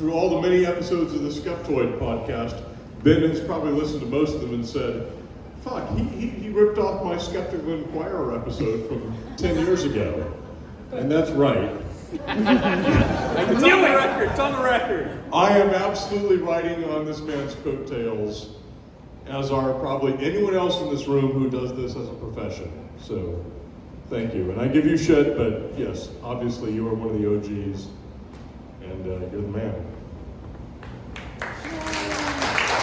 through all the many episodes of the Skeptoid podcast, Ben has probably listened to most of them and said, fuck, he, he, he ripped off my Skeptical Inquirer episode from 10 years ago. And that's right. It's on the record. It's on the record. I am absolutely riding on this man's coattails, as are probably anyone else in this room who does this as a profession. So, thank you. And I give you shit, but yes, obviously you are one of the OGs, and uh, you're the man.